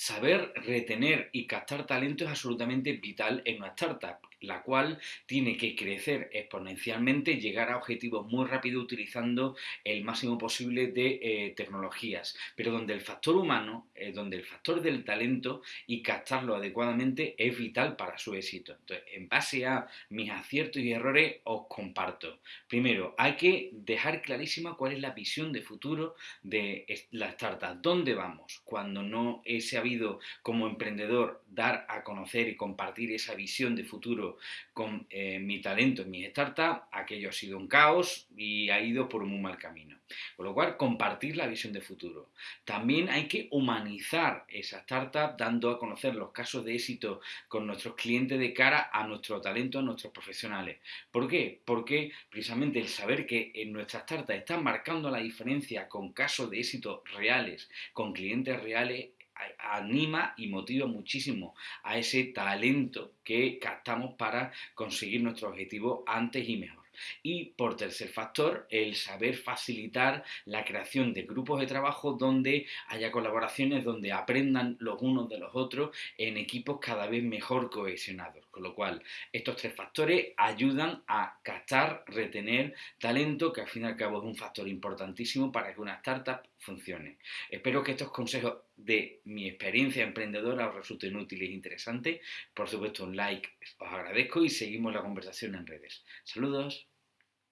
saber retener y captar talento es absolutamente vital en una startup, la cual tiene que crecer exponencialmente, llegar a objetivos muy rápido utilizando el máximo posible de eh, tecnologías, pero donde el factor humano, eh, donde el factor del talento y captarlo adecuadamente es vital para su éxito. Entonces, en base a mis aciertos y errores, os comparto. Primero, hay que dejar clarísima cuál es la visión de futuro de la startup, dónde vamos cuando no se ha como emprendedor dar a conocer y compartir esa visión de futuro con eh, mi talento en mi startup, aquello ha sido un caos y ha ido por un muy mal camino. Con lo cual, compartir la visión de futuro. También hay que humanizar esa startup dando a conocer los casos de éxito con nuestros clientes de cara a nuestro talento, a nuestros profesionales. ¿Por qué? Porque precisamente el saber que en nuestra startup están marcando la diferencia con casos de éxito reales, con clientes reales, anima y motiva muchísimo a ese talento que captamos para conseguir nuestro objetivo antes y mejor. Y por tercer factor, el saber facilitar la creación de grupos de trabajo donde haya colaboraciones, donde aprendan los unos de los otros en equipos cada vez mejor cohesionados. Con lo cual, estos tres factores ayudan a captar, retener talento, que al fin y al cabo es un factor importantísimo para que una startup funcione. Espero que estos consejos de mi experiencia emprendedora os resulten útiles e interesantes. Por supuesto, un like os agradezco y seguimos la conversación en redes. Saludos.